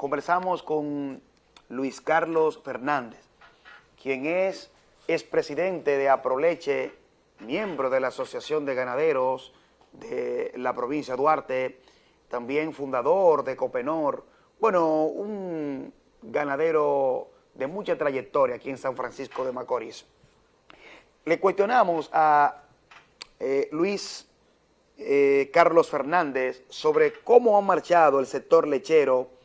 conversamos con Luis Carlos Fernández, quien es expresidente de Aproleche, miembro de la Asociación de Ganaderos de la provincia de Duarte, también fundador de Copenor, bueno, un ganadero de mucha trayectoria aquí en San Francisco de Macorís. Le cuestionamos a eh, Luis eh, Carlos Fernández sobre cómo ha marchado el sector lechero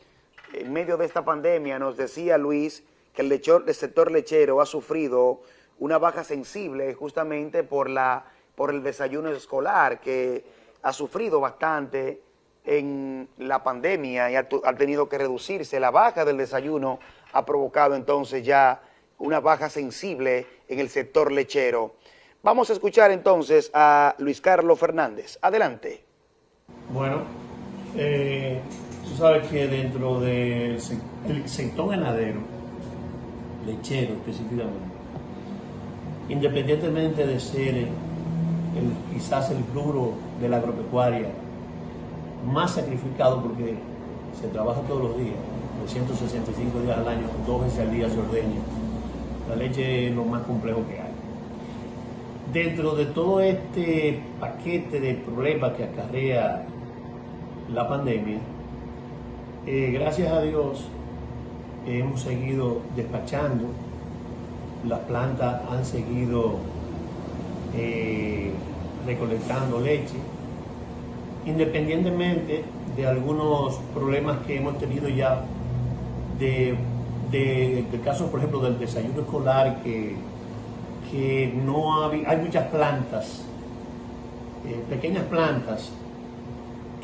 en medio de esta pandemia. Nos decía Luis que el, sector lechero ha sufrido una baja sensible justamente por, la, por el desayuno escolar que ha sufrido bastante en la pandemia y ha, tenido que reducirse. La baja del desayuno ha provocado entonces ya una baja sensible en el sector lechero. Vamos a escuchar entonces a Luis Carlos Fernández. Adelante. Bueno, eh, sabes que dentro del sector ganadero, lechero específicamente, independientemente de ser quizás el rubro de la agropecuaria más sacrificado porque se trabaja todos los días, 365 días al año, dos veces al día se ordeña. La leche es lo más complejo que hay. Dentro de todo este paquete de problemas que acarrea la pandemia, eh, gracias a Dios hemos seguido despachando, las plantas han seguido eh, recolectando leche, independientemente de algunos problemas que hemos tenido ya, de, de, caso, por ejemplo, del desayuno escolar, que, que no hay, hay muchas plantas, eh, pequeñas plantas,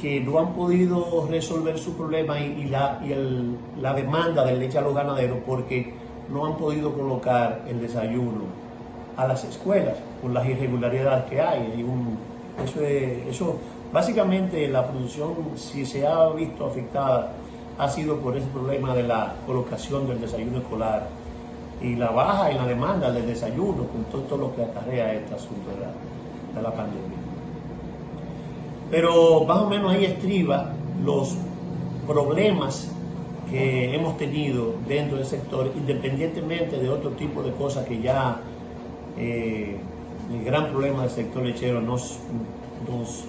que no han podido resolver su problema y, la, y el, la demanda de leche a los ganaderos porque no han podido colocar el desayuno a las escuelas por las irregularidades que hay. eso, eso Básicamente la producción, si se ha visto afectada, ha sido por ese problema de la colocación del desayuno escolar y la baja en la demanda del desayuno, con todo, lo que acarrea este asunto de la, pandemia. Pero más o menos ahí estriba los problemas que hemos tenido dentro del sector, independientemente de otro tipo de cosas que ya eh, el gran problema del sector lechero nos, nos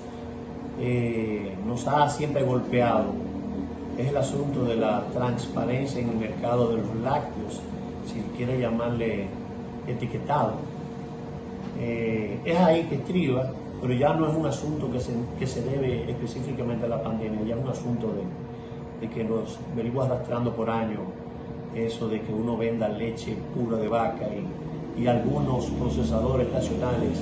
eh, nos ha siempre golpeado es el asunto de la transparencia en el mercado de los lácteos, si quiere llamarle etiquetado. Eh, es ahí que estriba, pero ya no es un asunto que se, que se debe específicamente a la pandemia, ya es un asunto de, de que nos venimos arrastrando por años eso de que uno venda leche pura de vaca y, y algunos procesadores nacionales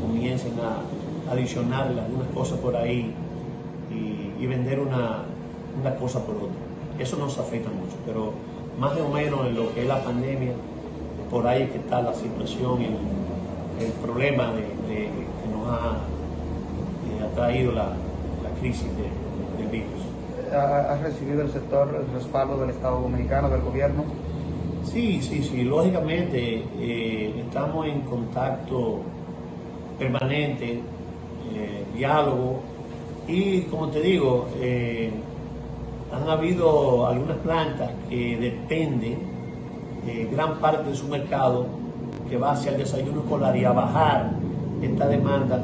comiencen a adicionarle algunas cosas por ahí y, vender una, una, cosa por otra. Eso nos afecta mucho, pero más o menos en lo que es la pandemia, por ahí es que está la situación y el, problema de, ha, eh, traído la, la crisis del virus. ¿Ha recibido el sector el respaldo del Estado Dominicano, del gobierno? Sí, sí, sí. Lógicamente eh, estamos en contacto permanente eh, diálogo y como te digo, eh, han habido algunas plantas que dependen gran parte de su mercado que va hacia el desayuno escolar y a bajar esta demanda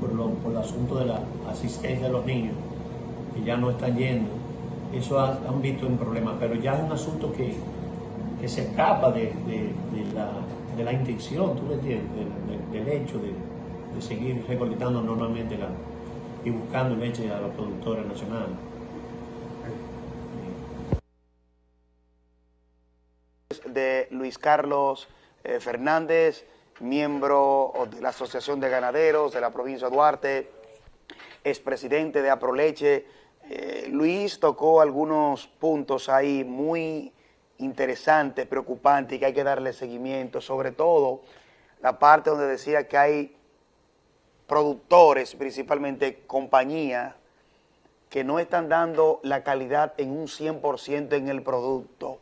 por, por el asunto de la asistencia de los niños que ya no están yendo. Eso han visto un problema, pero ya es un asunto que, que se escapa de, la, de, la, intención, tú me entiendes, del hecho de, de seguir recolectando normalmente y buscando leche a los productores nacionales. De Luis Carlos eh, Fernández, miembro de la Asociación de Ganaderos de la provincia de Duarte, expresidente de Aproleche. Eh, Luis tocó algunos puntos ahí muy interesantes, preocupantes y que hay que darle seguimiento, sobre todo la parte donde decía que hay productores, principalmente compañías, que no están dando la calidad en un 100% en el producto,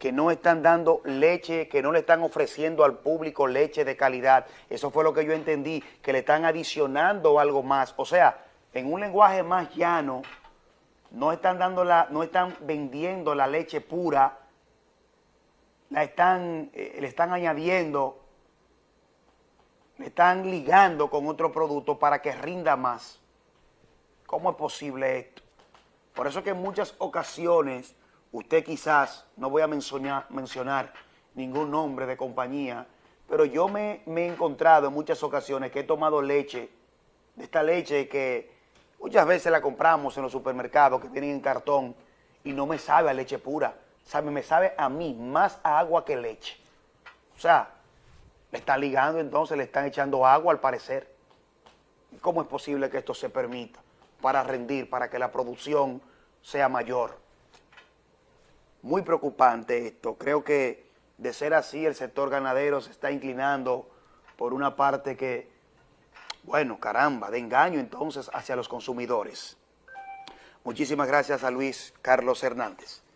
que no están dando leche, que no le están ofreciendo al público leche de calidad. Eso fue lo que yo entendí, que le están adicionando algo más. O sea, en un lenguaje más llano, no están, no están vendiendo la leche pura, la están, eh, le están añadiendo, le están ligando con otro producto para que rinda más. ¿Cómo es posible esto? Por eso que en muchas ocasiones, usted quizás, no voy a mencionar, ningún nombre de compañía, pero yo me, he encontrado en muchas ocasiones que he tomado leche, de esta leche que muchas veces la compramos en los supermercados que vienen en cartón y no me sabe a leche pura, sabe, me sabe a mí más a agua que leche. O sea, le están ligando entonces, le están echando agua al parecer. ¿Cómo es posible que esto se permita para rendir, para que la producción sea mayor? Muy preocupante esto, creo que de ser así, el sector ganadero se está inclinando por una parte que, bueno, caramba, de engaño entonces hacia los consumidores. Muchísimas gracias a Luis Carlos Hernández.